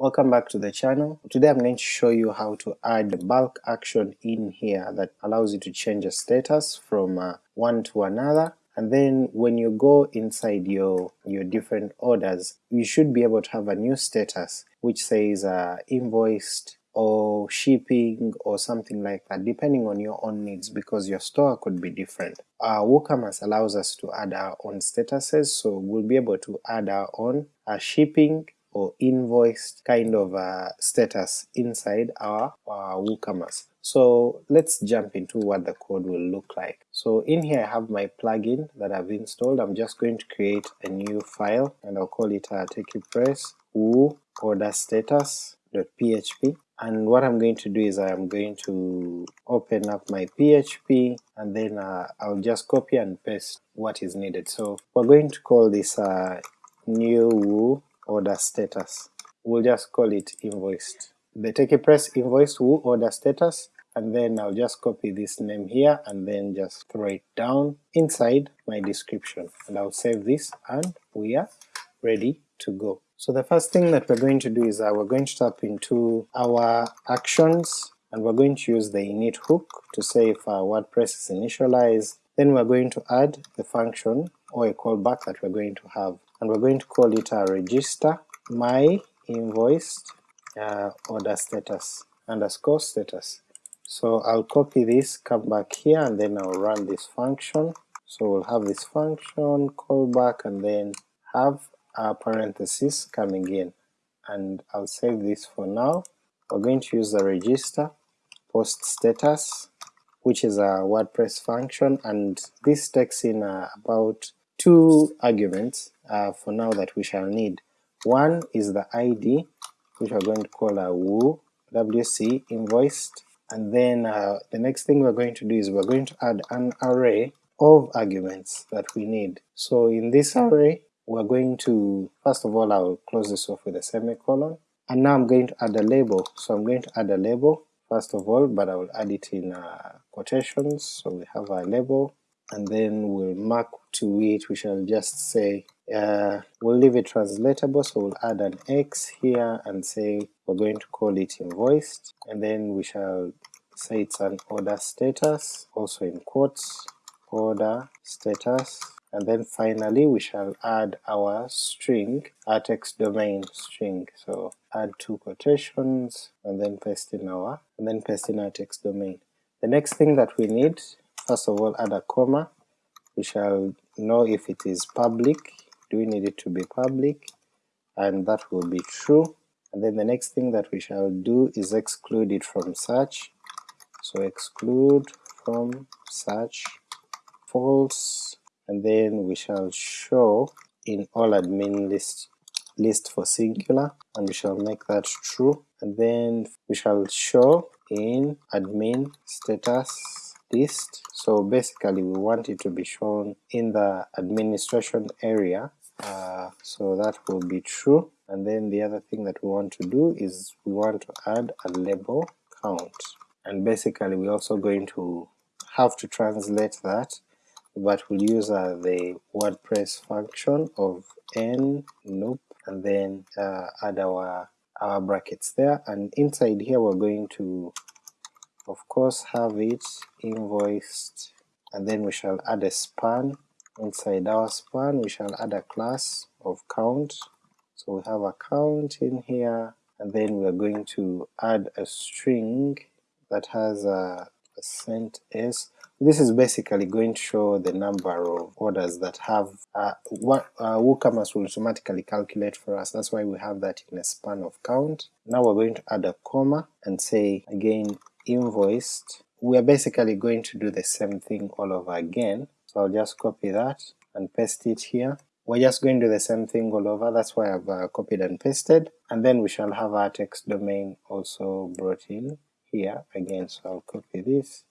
Welcome back to the channel. Today I'm going to show you how to add the bulk action in here that allows you to change a status from uh, one to another and then when you go inside your, your different orders you should be able to have a new status which says uh, invoiced or shipping or something like that depending on your own needs because your store could be different. Uh, WooCommerce allows us to add our own statuses so we'll be able to add our own uh, shipping or invoiced kind of uh, status inside our, our WooCommerce. So let's jump into what the code will look like. So in here I have my plugin that I've installed, I'm just going to create a new file and I'll call it uh, TechiePress woo order status.php and what I'm going to do is I'm going to open up my PHP and then uh, I'll just copy and paste what is needed. So we're going to call this uh, new woo order status. We'll just call it invoiced. The TechiePress invoiced woo order status and then I'll just copy this name here and then just throw it down inside my description and I'll save this and we are ready to go. So the first thing that we're going to do is uh, we're going to tap into our actions and we're going to use the init hook to say if our WordPress is initialized, then we're going to add the function or a callback that we're going to have and we're going to call it a register my invoiced uh, order status underscore status. So I'll copy this, come back here, and then I'll run this function. So we'll have this function, callback, and then have a parenthesis coming in, and I'll save this for now. We're going to use the register post status, which is a WordPress function, and this takes in uh, about two arguments uh, for now that we shall need. One is the ID, which we're going to call a woo wc invoiced, and then uh, the next thing we're going to do is we're going to add an array of arguments that we need. So in this array we're going to, first of all I'll close this off with a semicolon, and now I'm going to add a label. So I'm going to add a label first of all, but I will add it in uh, quotations, so we have a label, and then we'll mark to it, we shall just say, uh, we'll leave it translatable, so we'll add an X here and say we're going to call it invoiced, and then we shall say it's an order status, also in quotes, order status, and then finally we shall add our string, our text domain string, so add two quotations, and then paste in our, and then paste in our text domain. The next thing that we need First of all add a comma, we shall know if it is public, do we need it to be public, and that will be true, and then the next thing that we shall do is exclude it from search, so exclude from search false, and then we shall show in all admin list list for singular, and we shall make that true, and then we shall show in admin status list. So basically we want it to be shown in the administration area, uh, so that will be true. And then the other thing that we want to do is we want to add a label count. And basically we're also going to have to translate that, but we'll use uh, the WordPress function of n nope and then uh, add our our brackets there, and inside here we're going to of course have it invoiced. And then we shall add a span inside our span. We shall add a class of count. So we have a count in here and then we're going to add a string that has a percent s. This is basically going to show the number of orders that have uh, what uh, WooCommerce will automatically calculate for us, that's why we have that in a span of count. Now we're going to add a comma and say again invoiced, we are basically going to do the same thing all over again. So I'll just copy that and paste it here. We're just going to do the same thing all over, that's why I've uh, copied and pasted, and then we shall have our text domain also brought in here again, so I'll copy this,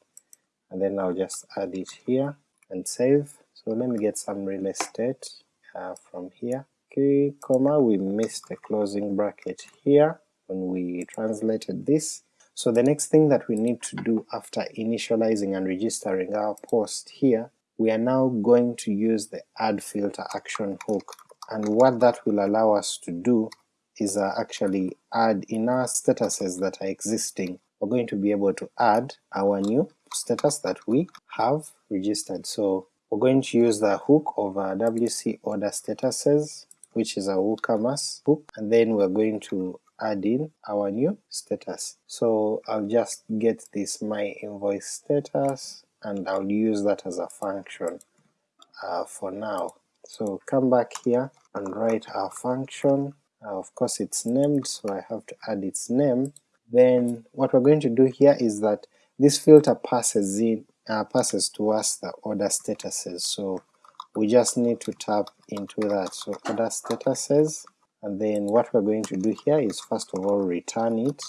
and then I'll just add it here and save. So let me get some real estate uh, from here. Okay, comma, we missed a closing bracket here when we translated this, so the next thing that we need to do after initializing and registering our post here, we are now going to use the add filter action hook, and what that will allow us to do is uh, actually add in our statuses that are existing, we're going to be able to add our new status that we have registered. So we're going to use the hook of our wc order statuses, which is a WooCommerce hook, and then we're going to add in our new status. So I'll just get this my invoice status and I'll use that as a function uh, for now. So come back here and write our function. Uh, of course it's named, so I have to add its name. Then what we're going to do here is that this filter passes in uh, passes to us the order statuses, so we just need to tap into that. So order statuses, and then what we're going to do here is first of all return it,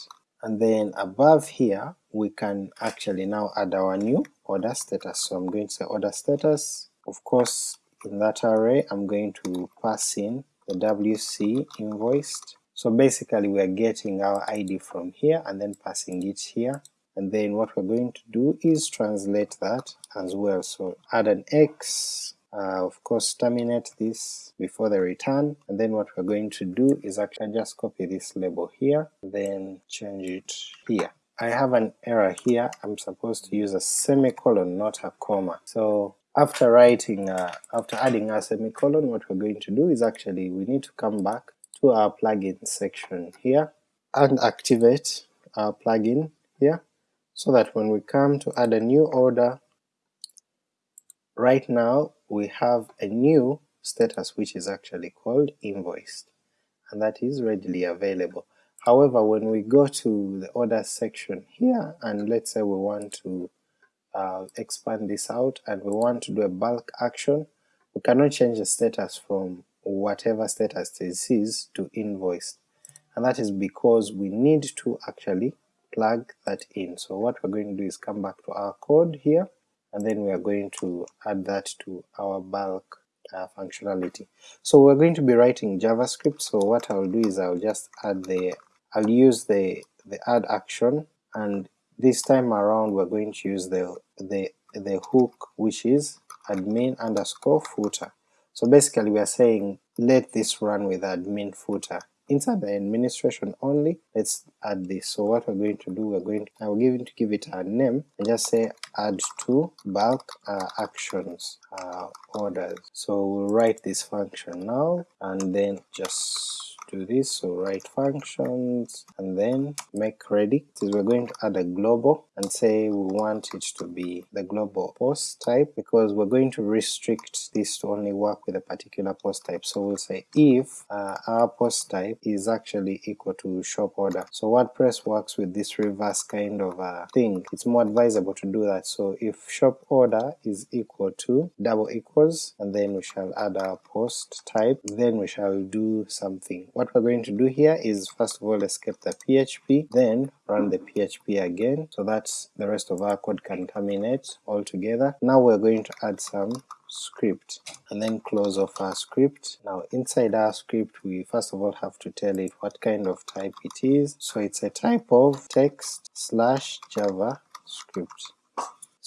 and then above here we can actually now add our new order status. So I'm going to say order status, of course in that array I'm going to pass in the WC invoiced. So basically we are getting our ID from here and then passing it here, and then what we're going to do is translate that as well. So add an X, uh, of course terminate this before the return, and then what we're going to do is actually just copy this label here, then change it here. I have an error here, I'm supposed to use a semicolon, not a comma. So after writing, uh, after adding a semicolon, what we're going to do is actually we need to come back to our plugin section here and activate our plugin here, so that when we come to add a new order, right now we have a new status which is actually called invoiced, and that is readily available. However, when we go to the order section here, and let's say we want to uh, expand this out and we want to do a bulk action, we cannot change the status from whatever status this is to invoiced, and that is because we need to actually plug that in. So what we're going to do is come back to our code here, and then we are going to add that to our bulk uh, functionality. So we're going to be writing JavaScript, so what I'll do is I'll just add the, I'll use the, the add action, and this time around we're going to use the, the, the hook which is admin underscore footer. So basically we are saying let this run with admin footer. Inside the administration only, let's add this. So what we're going to do, we're going to, I'm going to give it a name and just say add to bulk uh, actions uh, orders. So we'll write this function now and then just do this, so write functions and then make ready. We're going to add a global and say we want it to be the global post type because we're going to restrict this to only work with a particular post type. So we'll say if uh, our post type is actually equal to shop order. So WordPress works with this reverse kind of thing. It's more advisable to do that. So if shop order is equal to double equals and then we shall add our post type, then we shall do something what we're going to do here is first of all escape the PHP, then run the PHP again so that the rest of our code can terminate all together. Now we're going to add some script and then close off our script. Now inside our script we first of all have to tell it what kind of type it is, so it's a type of text slash JavaScript.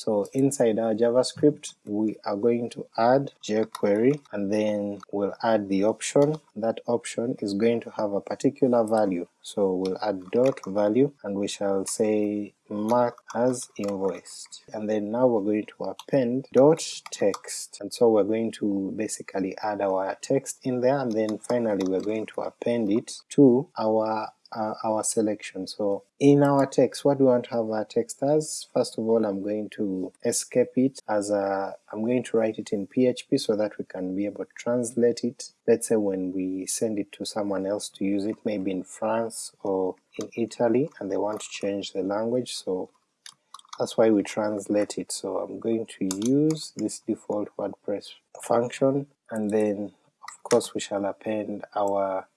So inside our JavaScript we are going to add jQuery and then we'll add the option. That option is going to have a particular value. So we'll add dot value and we shall say mark as invoiced. And then now we're going to append dot text. And so we're going to basically add our text in there and then finally we're going to append it to our uh, our selection. So in our text, what do we want to have our text as? First of all, I'm going to escape it as a, I'm going to write it in PHP so that we can be able to translate it. Let's say when we send it to someone else to use it, maybe in France or in Italy, and they want to change the language, so that's why we translate it. So I'm going to use this default WordPress function, and then of course we shall append our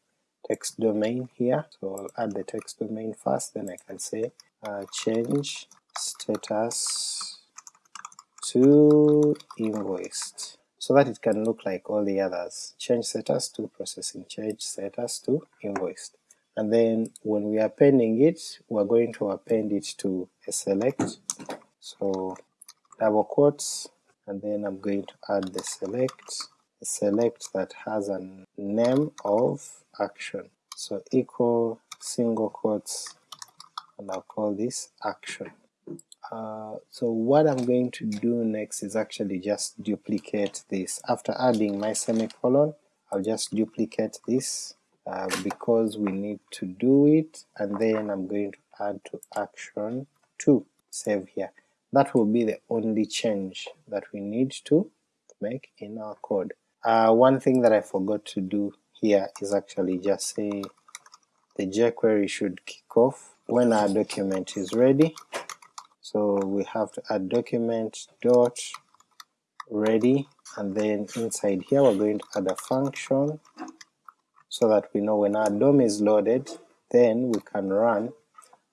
text domain here. So I'll add the text domain first, then I can say uh, change status to invoiced so that it can look like all the others. Change status to processing, change status to invoiced. And then when we are appending it, we're going to append it to a select. So double quotes, and then I'm going to add the select, select that has a name of action. so equal single quotes and I'll call this action. Uh, so what I'm going to do next is actually just duplicate this. After adding my semicolon, I'll just duplicate this uh, because we need to do it, and then I'm going to add to action 2, save here. That will be the only change that we need to make in our code. Uh, one thing that I forgot to do here is actually just say the jQuery should kick off when our document is ready. So we have to add document dot ready, and then inside here we're going to add a function so that we know when our DOM is loaded, then we can run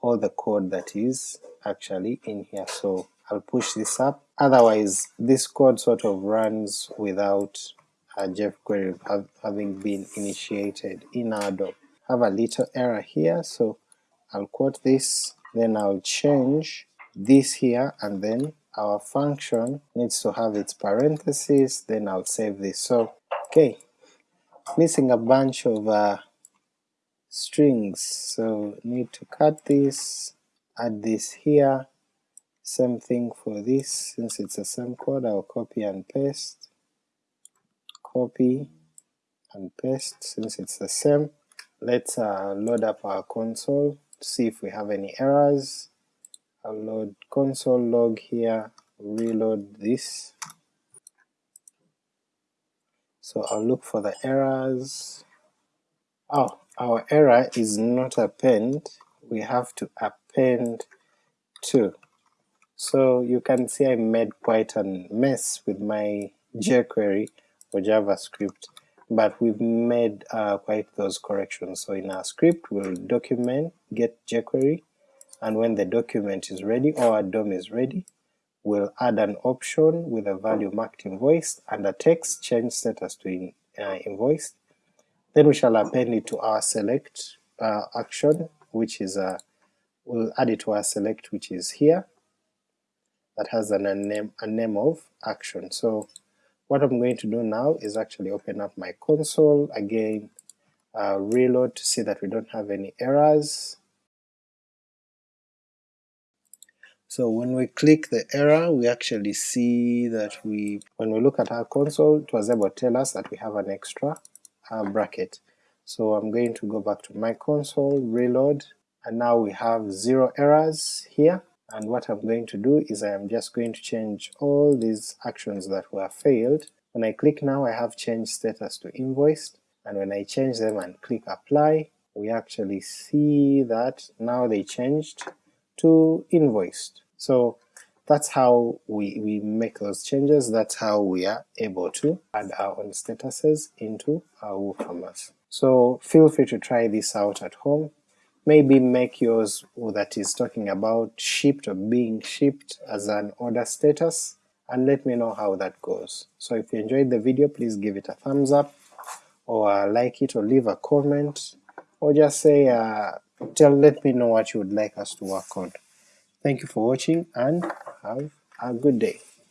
all the code that is actually in here. So I'll push this up, otherwise this code sort of runs without a jQuery have, having been initiated in DOM. Have a little error here, so I'll quote this, then I'll change this here, and then our function needs to have its parentheses, then I'll save this. So, okay, missing a bunch of uh, strings, so need to cut this, add this here, same thing for this, since it's the same code I'll copy and paste, copy and paste since it's the same. Let's uh, load up our console to see if we have any errors. I'll load console log here, reload this, so I'll look for the errors. Oh, our error is not append, we have to append to. So you can see I made quite a mess with my jQuery or JavaScript, but we've made uh, quite those corrections. So in our script we'll document get jQuery, and when the document is ready or our DOM is ready, we'll add an option with a value marked invoiced and a text change status to in, uh, invoiced. Then we shall append it to our select uh, action, which is a, uh, we'll add it to our select which is here, that has an, a, name, a name of action. So what I'm going to do now is actually open up my console again, uh, reload to see that we don't have any errors, So when we click the error, we actually see that we, when we look at our console, it was able to tell us that we have an extra uh, bracket. So I'm going to go back to my console, reload, and now we have zero errors here, and what I'm going to do is I am just going to change all these actions that were failed. When I click now I have changed status to invoiced, and when I change them and click apply, we actually see that now they changed to invoiced. So that's how we, we make those changes, that's how we are able to add our own statuses into our WooCommerce. So feel free to try this out at home, maybe make yours that is talking about shipped or being shipped as an order status, and let me know how that goes. So if you enjoyed the video, please give it a thumbs up, or like it, or leave a comment, or just say, uh, tell, let me know what you would like us to work on. Thank you for watching and have a good day.